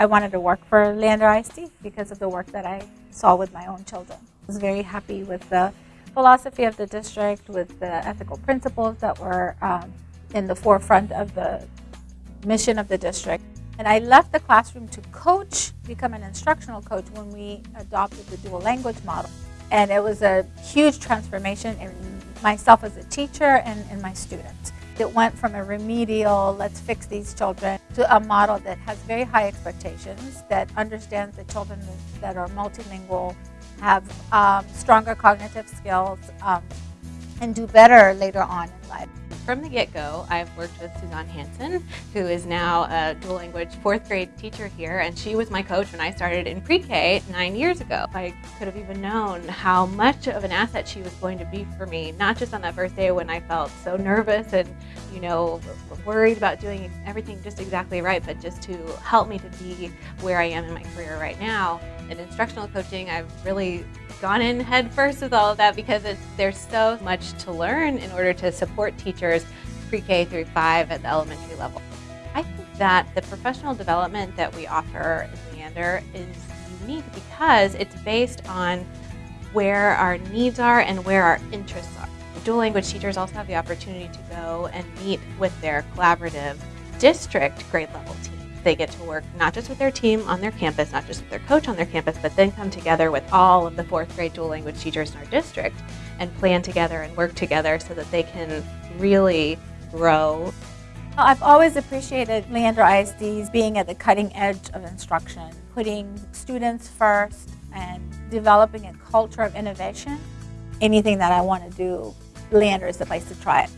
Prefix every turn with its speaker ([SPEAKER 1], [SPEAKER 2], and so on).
[SPEAKER 1] I wanted to work for Leander ISD because of the work that I saw with my own children. I was very happy with the philosophy of the district, with the ethical principles that were um, in the forefront of the mission of the district. And I left the classroom to coach, become an instructional coach when we adopted the dual language model. And it was a huge transformation in myself as a teacher and in my students. It went from a remedial, let's fix these children, to a model that has very high expectations, that understands that children that are multilingual have um, stronger cognitive skills um, and do better later on in life.
[SPEAKER 2] From the get-go, I've worked with Suzanne Hanson, who is now a dual language fourth grade teacher here, and she was my coach when I started in pre-K nine years ago. I could have even known how much of an asset she was going to be for me, not just on that first day when I felt so nervous and, you know, worried about doing everything just exactly right, but just to help me to be where I am in my career right now. In instructional coaching, I've really gone in head first with all of that because there's so much to learn in order to support teachers pre-K through 5 at the elementary level. I think that the professional development that we offer in Leander is unique because it's based on where our needs are and where our interests are. Dual language teachers also have the opportunity to go and meet with their collaborative district grade level team they get to work not just with their team on their campus, not just with their coach on their campus, but then come together with all of the fourth grade dual language teachers in our district and plan together and work together so that they can really grow.
[SPEAKER 1] I've always appreciated Leander ISD's being at the cutting edge of instruction, putting students first and developing a culture of innovation. Anything that I want to do, Leander is the place to try it.